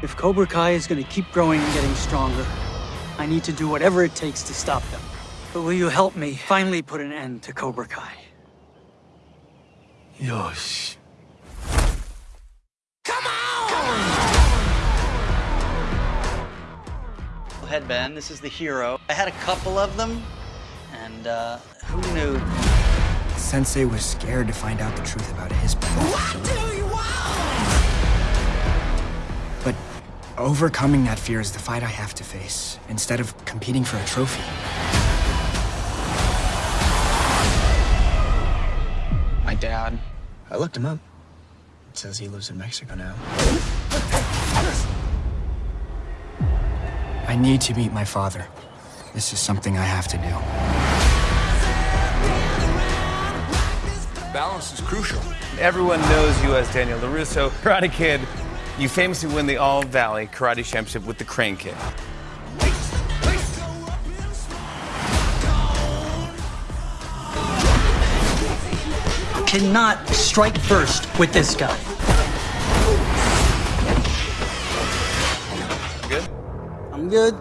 If Cobra Kai is going to keep growing and getting stronger, I need to do whatever it takes to stop them. But will you help me finally put an end to Cobra Kai? Yosh. Come on! Headband, this is the hero. I had a couple of them, and uh, who knew? Sensei was scared to find out the truth about his brother. Overcoming that fear is the fight I have to face, instead of competing for a trophy. My dad, I looked him up. It says he lives in Mexico now. I need to meet my father. This is something I have to do. Balance is crucial. Everyone knows you as Daniel LaRusso. Karate Kid, you famously win the All Valley Karate Championship with the Crane Kick. Cannot strike first with this guy. Good? I'm good.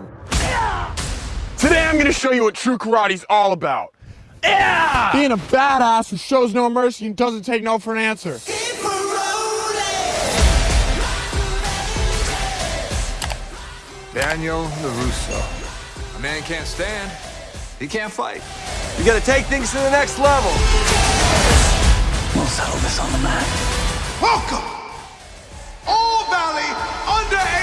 Today I'm gonna show you what true karate's all about. Yeah! Being a badass who shows no mercy and doesn't take no for an answer. Daniel LaRusso. A man can't stand, he can't fight. You gotta take things to the next level. We'll settle this on the mat. Welcome! All Valley Under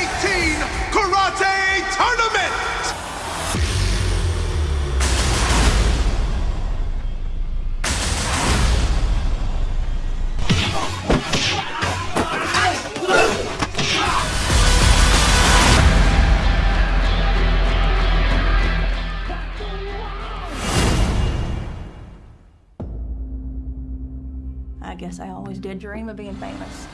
I guess I always did dream of being famous.